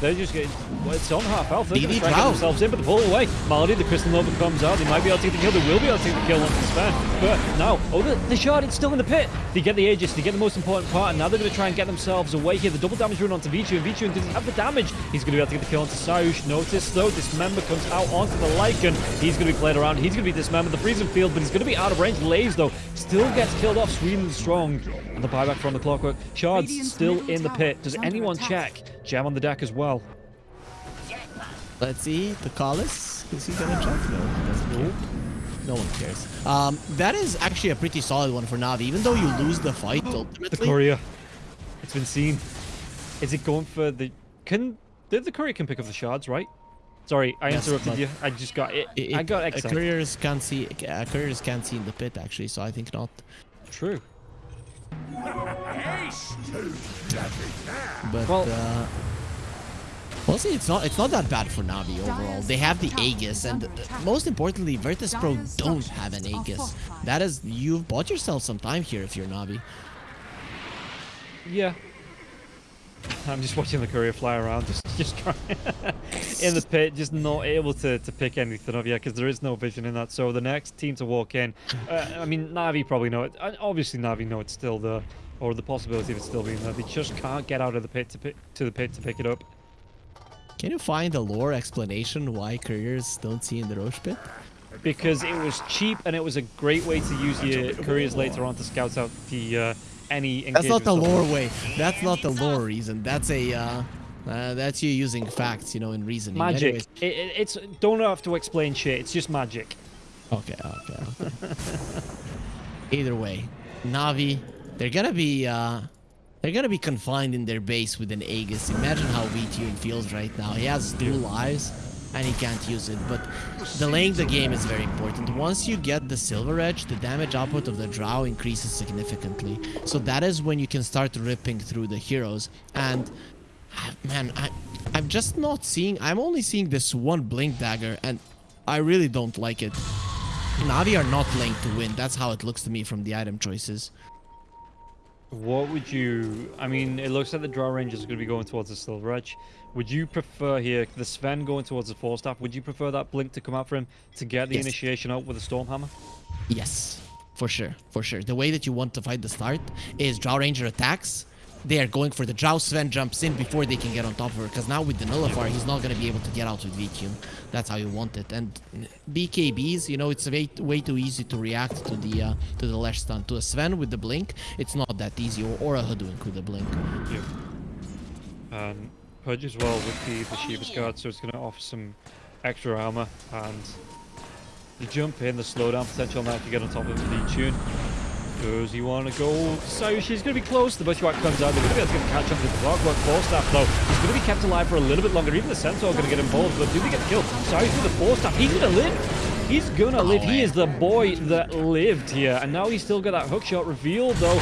They're just getting, well, it's on half health. They're going to themselves in, but they pull away. Malady, the Crystal Nova comes out. They might be able to take the kill. They will be able to take the kill once it's spent. But now, oh, the, the shard, it's still in the pit. They get the Aegis, they get the most important part, and now they're going to try and get themselves away here. The double damage run onto Vichu, and Vichu, does he have the damage? He's going to be able to get the kill onto Sayush. Notice, though, Dismember comes out onto the Lycan. He's going to be played around. He's going to be Dismembered. The freezing field, but he's going to be out of range. Laves, though, still gets killed off. Sweden strong. And the buyback from the Clockwork. Shards Radiant's still in the pit. Does anyone attack. check? Jam on the deck as well. Let's see, the Collis. Is he gonna check? No, he doesn't care. No one cares. Um, that is actually a pretty solid one for Navi. Even though you lose the fight ultimately. The courier. It's been seen. Is it going for the... Can... The, the courier can pick up the shards, right? Sorry, I Yes, interrupted you. I just got it. it- I got excited. couriers can't see. Uh, couriers can't see in the pit actually, so I think not. True. But Well- uh, we'll. It's not. It's not that bad for Navi overall. They have the Aegis, and uh, most importantly, Virtus Pro don't have an Aegis. That is, you've bought yourself some time here if you're Navi. Yeah. I'm just watching the courier fly around, just just trying in the pit, just not able to, to pick anything up yet because there is no vision in that. So the next team to walk in, uh, I mean, Navi probably know it. Uh, Obviously, Navi know it's still there, or the possibility of it still being there. They just can't get out of the pit to pick, to the pit to pick it up. Can you find a lore explanation why couriers don't see in the Rosh pit? because it was cheap and it was a great way to use your couriers later on to scout out the uh, any. That's not the lore way. That's not the lore reason. That's a. Uh, uh, that's you using facts, you know, in reasoning. Magic. It, it, it's don't have to explain shit. It's just magic. Okay, okay, okay. Either way, Navi, they're gonna be uh they're gonna be confined in their base with an Aegis. Imagine how VTune feels right now. He has two lives and he can't use it. But delaying the game is very important. Once you get the Silver Edge, the damage output of the Drow increases significantly. So that is when you can start ripping through the heroes. And ah, man, I I'm just not seeing I'm only seeing this one blink dagger and I really don't like it. Navi are not linked to win. That's how it looks to me from the item choices. What would you? I mean, it looks like the draw range is going to be going towards the silver edge. Would you prefer here the Sven going towards the Force Staff? Would you prefer that blink to come out for him to get the Yes. initiation out with a storm hammer? Yes, for sure, for sure. The way that you want to fight the start is Drow Ranger attacks. They are going for the Drow Sven jumps in before they can get on top of her. Because now with the Nullifier, he's not going to be able to get out with VQ. That's how you want it. And BKBs, you know, it's way, way too easy to react to the uh, to the Lash stun. To a Sven with the Blink, it's not that easy. Or, or a Hoodwink with the Blink. Yeah. And Pudge as well with the the Shiva's guard, so it's going to offer some extra armor and the jump in, the slowdown potential now to get on top of the tune. Does he want to go? So she's going to be close. The Bushwhack comes out. They're going to be able to get- catch up with the Clockwork Force Staff, though. He's going to be kept alive for a little bit longer. Even the Centaur going to get involved, but do they get killed? Sorry with the Force Staff. He's going to live. He's going to live. He is the boy that lived here. And now he's still got that hookshot revealed, though.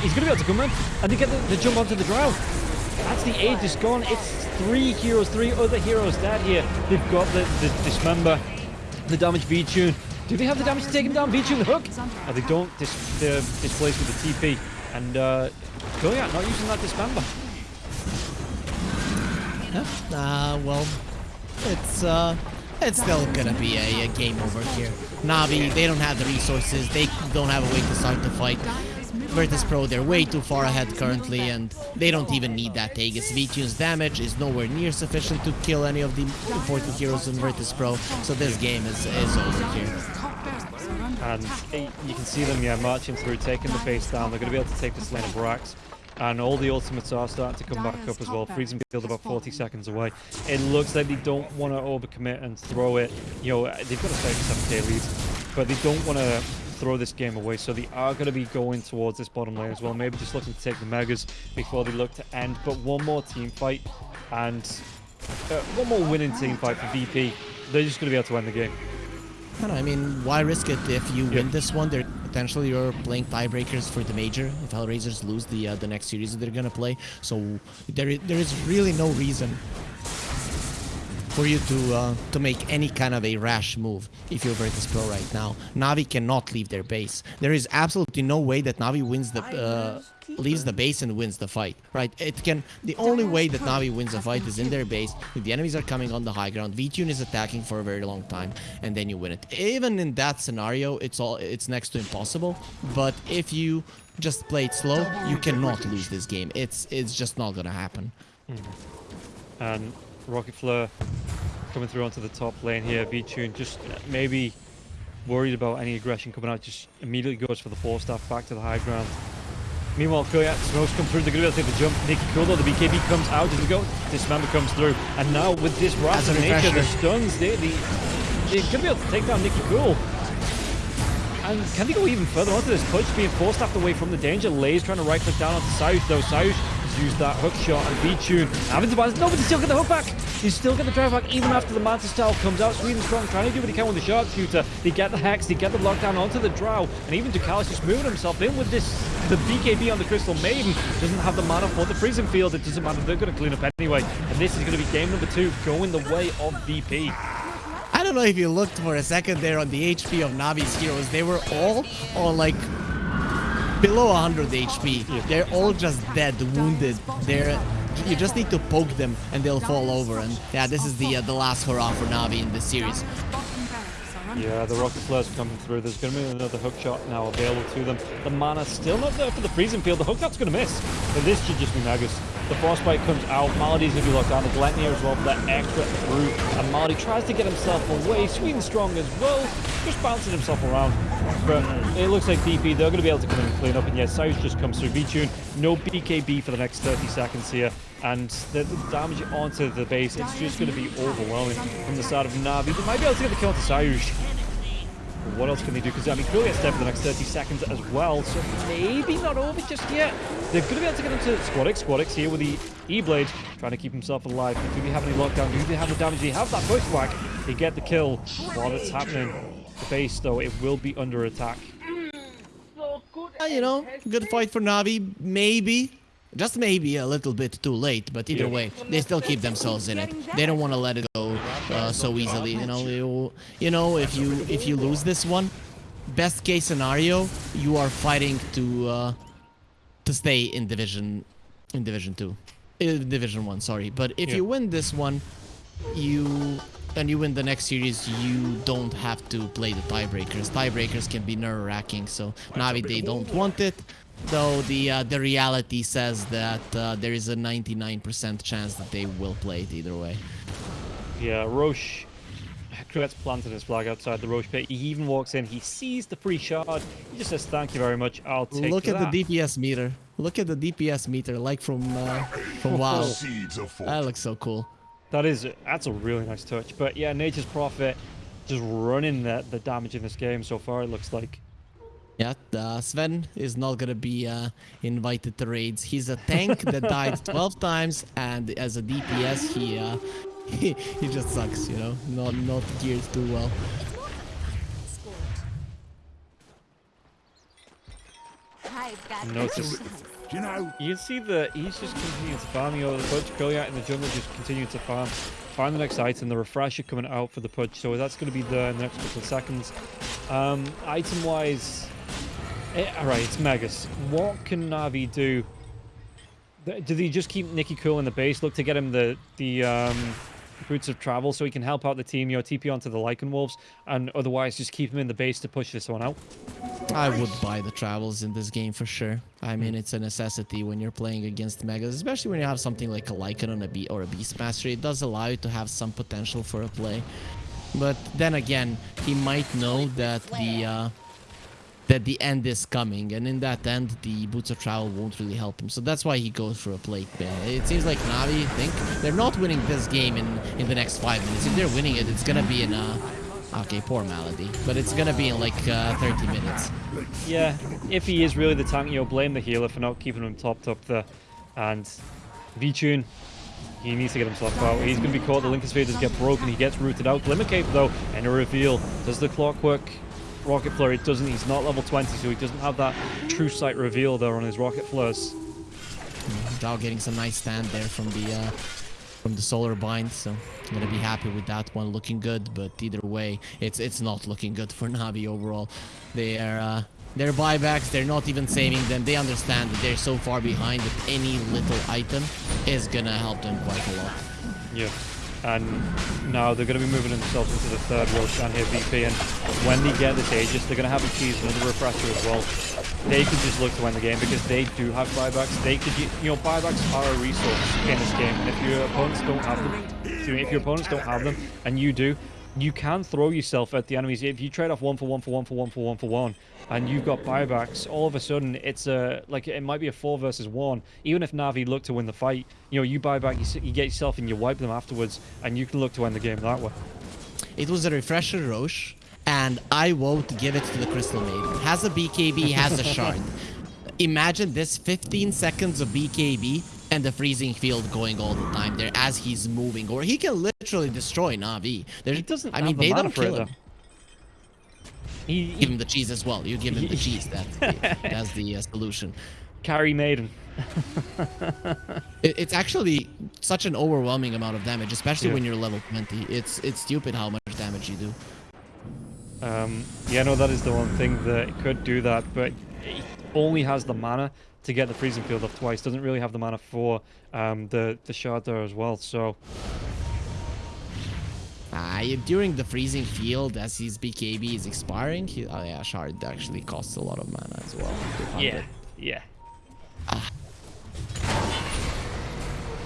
He's going to be able to come in and they get the, the jump onto the drow. That's the age is gone. It's three heroes, three other heroes dead here. They've got the, the dismember, the damage V-tune. Do they have the damage to take him down? V-tune the hook? Oh, they don't. Dis they're displaced with the TP. And uh, Goliath not using that dismember. Uh, well, it's uh, it's still gonna be a, a game over here. Navi, they don't have the resources. They don't have a way to start the fight. Virtus Pro, they're way too far ahead currently, and they don't even need that Aegis. V-Tune's damage is nowhere near sufficient to kill any of the important heroes in Virtus Pro, so this game is, is over here. And you can see them, yeah, marching through, taking the base down. They're going to be able to take this lane of Brax. And all the ultimates are starting to come back up as well. Freezing field about 40 seconds away. It looks like they don't want to overcommit and throw it. You know, they've got a 37k lead, but they don't want to throw this game away. So they are going to be going towards this bottom lane as well. Maybe just looking to take the Megas before they look to end. But one more team fight and uh, one more winning team fight for VP. They're just going to be able to end the game. I know, I mean, why risk it if you win this one? They're potentially you're playing tiebreakers for the major. If Hellraisers lose the uh, the next series that they're gonna play, so there i- there is really no reason for you to uh, to make any kind of a rash move if you're Virtus Pro right now. Navi cannot leave their base. There is absolutely no way that Navi wins the uh, leaves the base and wins the fight. Right? It can. The only way that Navi wins a fight is in their base. If the enemies are coming on the high ground, V-Tune is attacking for a very long time, and then you win it. Even in that scenario, it's all it's next to impossible. But if you just play it slow, you cannot lose this game. It's it's just not gonna happen. and Rocket Flare coming through onto the top lane here. V-Tune just maybe worried about any aggression coming out, just immediately goes for the Force Staff back to the high ground. Meanwhile, Koyat smokes come through, they're going to be able to take the jump. Nicky Cool though, the BKB comes out as we go. Dismember comes through. And now with this a Wrath of Nature, the stuns, they, they, they're going to be able to take down Nicky Cool. And can they go even further onto this push, being four the way from the danger? Lay's trying to right click down onto Sayush though. Sayush used that hook shot and V-Tune. Balance, no, but they still get the hook back. He's still got the drive back even after the Manta Style comes out. Sweden strong, trying to do what he can with the sharpshooter. They get the hex, they get the lockdown onto the drow, and even Ducalis just moving himself in with this. The BKB on the Crystal Maiden doesn't have the mana for the freezing field. It doesn't matter, they're going to clean up anyway. And this is going to be game number two, going the way of VP. I don't know if you looked for a second there on the HP of Navi's heroes. They were all on like below 100 HP. They're all just dead, wounded. They're you just need to poke them and they'll fall over. And yeah, this is the uh, the last hurrah for Navi in this series. Yeah, the rocket flares coming through. There's going to be another hook shot now available to them. The mana still not there for the freezing field. The hook shot's going to miss. But this should just be Nagus. The frostbite comes out. Melody's going to be locked down. The Gleipnir as well for that extra through. And Melody tries to get himself away. Sweden strong as well. Just bouncing himself around. But it looks like DP, they're going to be able to come in and clean up. And yes, Cyrus just comes through. V-Tune, no BKB for the next 30 seconds here. And the, the damage onto the base, it's just going to be overwhelming from the side of Navi. They might be able to get the kill onto Cyrus. What else can they do? Because I mean, Krill gets dead for the next 30 seconds as well, so maybe not over just yet. They're going to be able to get into Squadix. Squadix here with the E-Blade, trying to keep himself alive. Do they have any lockdown? Do they have the damage? Do they have that pushback? They get the kill while it's happening. The base, though, it will be under attack. Uh, you know, good fight for Navi. Maybe, just maybe a little bit too late. But either Yeah. way, they still keep themselves in it. They don't want to let it go uh, so easily. You know, you, you know, if you if you lose this one, best case scenario, you are fighting to uh, to stay in division in division two, in division one. Sorry, but if Yeah. you win this one, you and you win the next series, you don't have to play the tiebreakers. Tiebreakers can be nerve wracking, so Navi they don't want it. Though the uh, the reality says that uh, there is a 99% chance that they will play it either way. Yeah, Rosh. Cruet's planted his flag outside the Rosh pit. He even walks in. He sees the free shard. He just says, "Thank you very much. I'll take Look at that." the DPS meter. Look at the DPS meter, like from uh, from WoW. Seeds of That looks so cool. That is that's a really nice touch. But yeah, Nature's Prophet just running the the damage in this game so far. It looks like. Yeah, uh, Sven is not gonna be uh, invited to raids. He's a tank that died 12 times, and as a DPS, he uh, he, he just sucks. You know, not not geared too well. Notice. Do you know? You can see that he's just continuing to farm. You know, the Pudge Goliath in the jungle just continuing to farm. Find the next item, the refresher coming out for the Pudge, so that's going to be there in the next couple of seconds. Um, item wise, eh, alright, it's Megas. What can Navi do? Th- Do they just keep Nicky cool in the base? Look to get him the the um, Boots of Travel so he can help out the team, you know, TP onto the Lycan Wolves, and otherwise just keep him in the base to push this one out. I would buy the travels in this game for sure. I mean, it's a necessity when you're playing against megas, especially when you have something like a Lycan on a Be or a Beastmaster. It does allow you to have some potential for a play. But then again, he might know that the uh, that the end is coming, and in that end, the Boots of Travel won't really help him. So that's why he goes for a plate ban. It seems like Navi think they're not winning this game in in the next five minutes. If they're winning it, it's gonna be in a Okay, poor Malady. But it's gonna be in like uh, 30 minutes. Yeah, if he is really the tank, you'll blame the healer for not keeping him topped up there. And V-Tune, he needs to get himself out. He's going to be caught. The Linken's Sphere does get broken. He gets rooted out. Glimmer Cape, though, and a reveal. Does the clockwork Rocket Flurry? doesn't. He's not level 20, so he doesn't have that true sight reveal there on his Rocket Flurs. Zhao getting some nice stand there from the uh, from the solar bind, so I'm gonna be happy with that one. Looking good, but either way, it's it's not looking good for Navi overall. They are uh, their buybacks, they're not even saving them. They understand that they're so far behind that any little item is gonna help them quite a lot. Yeah. And now they're going to be moving themselves into the third Roshan here, VP. And when they get this Aegis, they're going to have a cheese another refresher as well. They could just look to win the game because they do have buybacks. They could, you know, buybacks are a resource in this game. And if your opponents don't have them, if your opponents don't have them, and you do, you can throw yourself at the enemies. If you trade off one for one for one for one for one for one, and you've got buybacks, all of a sudden it's a like it might be a four versus one. Even if Navi look to win the fight, you know you buy back, you, you get yourself and you wipe them afterwards, and you can look to win the game that way. It was a refresher Rosh, and I won't give it to the Crystal Maiden. Has a BKB, has a shard. Imagine this 15 seconds of BKB and the freezing field going all the time there as he's moving, or he can literally destroy Navi. There's, he doesn't. I mean, the they don't kill him. He, he, give him the cheese as well. You give him the cheese. That's the, that's the uh, solution. Carry Maiden. it, it's actually such an overwhelming amount of damage, especially yeah. when you're level 20. It's it's stupid how much damage you do. Um, yeah, no, that is the one thing that could do that, but it only has the mana to get the freezing field off twice. Doesn't really have the mana for um, the the shard there as well. So. Uh, during the freezing field, as his BKB is expiring, he, oh yeah, shard actually costs a lot of mana as well. Yeah, yeah. Ah.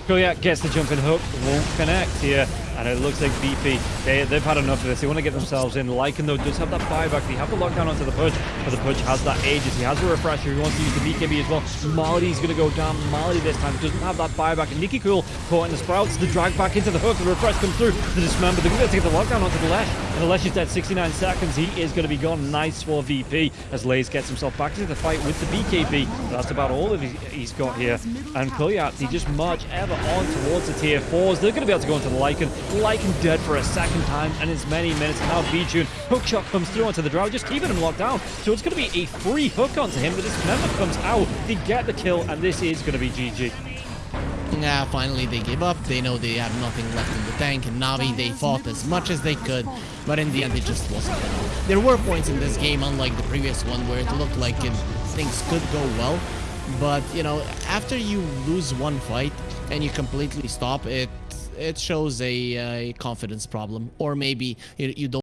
Koyak gets the jumping hook, won't connect here, and it looks like VP, they, they've had enough of this. They want to get themselves in. Lycan, though, does have that buyback. They have the lockdown onto the Pudge, but the Pudge has that Aegis. He has a refresher. He wants to use the BKB as well. Malady's going to go down. Malady this time doesn't have that buyback. And Nicky Cool caught in the Sprouts. The drag back into the hook. The refresh comes through. The Dismember. They're going to get the lockdown onto the Lesh. And the Lesh is dead 69 seconds. He is going to be gone. Nice for VP as Lays gets himself back into the fight with the BKB. That's about all of he's got here. And Koyat, he just march ever on towards the tier 4s. They're going to be able to go into the Lycan. Lycan dead for a second time, and it's many minutes. Now V-Tune, hook shot comes through onto the Drow, just keeping him locked down. So it's going to be a free hook onto him. The Dismember comes out. They get the kill, and this is going to be GG. Yeah, finally they give up. They know they have nothing left in the tank. And Navi, they fought as much as they could, but in the end, it just wasn't enough. There were points in this game, unlike the previous one, where it looked like it, things could go well. But, you know, after you lose one fight and you completely stop, it it shows a, a confidence problem. Or maybe you don't